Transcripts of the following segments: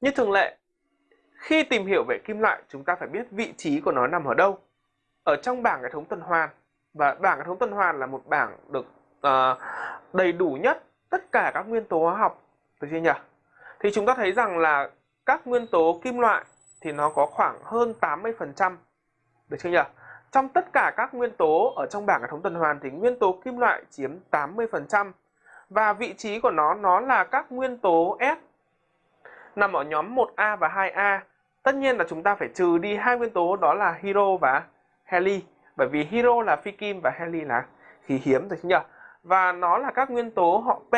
Như thường lệ, khi tìm hiểu về kim loại chúng ta phải biết vị trí của nó nằm ở đâu. Ở trong bảng hệ thống tuần hoàn và bảng hệ thống tuần hoàn là một bảng được uh, đầy đủ nhất tất cả các nguyên tố hóa học được chưa nhỉ? Thì chúng ta thấy rằng là các nguyên tố kim loại thì nó có khoảng hơn 80% được chưa nhỉ? Trong tất cả các nguyên tố ở trong bảng hệ thống tuần hoàn thì nguyên tố kim loại chiếm 80% và vị trí của nó nó là các nguyên tố S nằm ở nhóm 1A và 2A. Tất nhiên là chúng ta phải trừ đi hai nguyên tố đó là hero và heli bởi vì hero là phi kim và heli là khí hiếm rồi chứ nhỉ? Và nó là các nguyên tố họ P.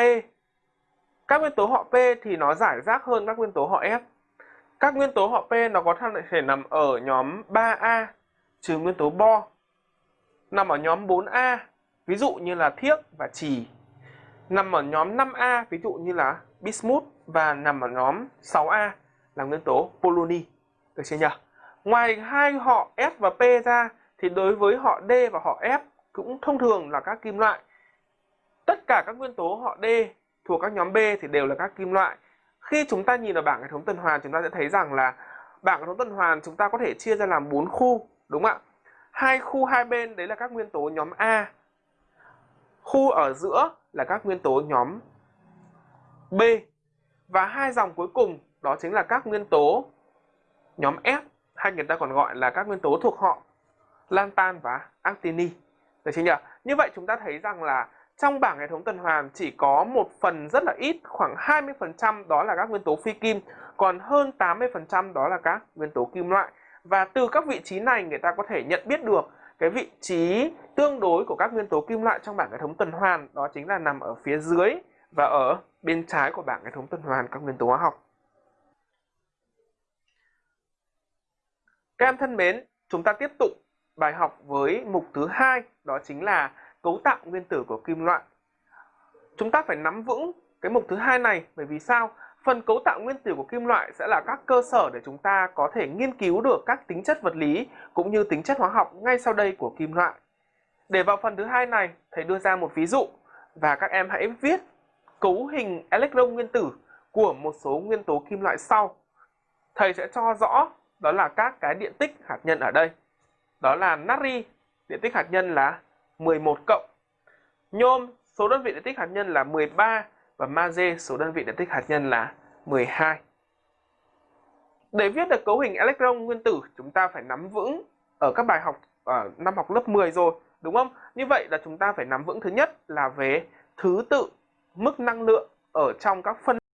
Các nguyên tố họ P thì nó giải rác hơn các nguyên tố họ S. Các nguyên tố họ P nó có thể nằm ở nhóm 3A trừ nguyên tố bo. Nằm ở nhóm 4A, ví dụ như là thiếc và trì. Nằm ở nhóm 5A, ví dụ như là bismuth và nằm ở nhóm 6A là nguyên tố poloni. Được chưa nhỉ? Ngoài hai họ S và P ra thì đối với họ D và họ F cũng thông thường là các kim loại. Tất cả các nguyên tố họ D thuộc các nhóm B thì đều là các kim loại. Khi chúng ta nhìn vào bảng hệ thống tuần hoàn chúng ta sẽ thấy rằng là bảng hệ thống tuần hoàn chúng ta có thể chia ra làm 4 khu, đúng không ạ? Hai khu hai bên đấy là các nguyên tố nhóm A. Khu ở giữa là các nguyên tố nhóm B. Và hai dòng cuối cùng đó chính là các nguyên tố nhóm F hay người ta còn gọi là các nguyên tố thuộc họ lantan và actini. Được chưa nhỉ? Như vậy chúng ta thấy rằng là trong bảng hệ thống tuần hoàn chỉ có một phần rất là ít, khoảng 20% đó là các nguyên tố phi kim, còn hơn 80% đó là các nguyên tố kim loại. Và từ các vị trí này người ta có thể nhận biết được cái vị trí tương đối của các nguyên tố kim loại trong bảng hệ thống tuần hoàn đó chính là nằm ở phía dưới và ở bên trái của bảng hệ thống tuần hoàn các nguyên tố hóa học. Các em thân mến, chúng ta tiếp tục bài học với mục thứ hai đó chính là cấu tạo nguyên tử của kim loại. Chúng ta phải nắm vững cái mục thứ hai này bởi vì sao? Phần cấu tạo nguyên tử của kim loại sẽ là các cơ sở để chúng ta có thể nghiên cứu được các tính chất vật lý cũng như tính chất hóa học ngay sau đây của kim loại. Để vào phần thứ hai này, thầy đưa ra một ví dụ và các em hãy viết cấu hình electron nguyên tử của một số nguyên tố kim loại sau. Thầy sẽ cho rõ đó là các cái điện tích hạt nhân ở đây. Đó là natri, điện tích hạt nhân là 11 cộng. Nhôm, số đơn vị điện tích hạt nhân là 13 và magie, số đơn vị điện tích hạt nhân là 12. Để viết được cấu hình electron nguyên tử, chúng ta phải nắm vững ở các bài học ở năm học lớp 10 rồi, đúng không? Như vậy là chúng ta phải nắm vững thứ nhất là về thứ tự mức năng lượng ở trong các phân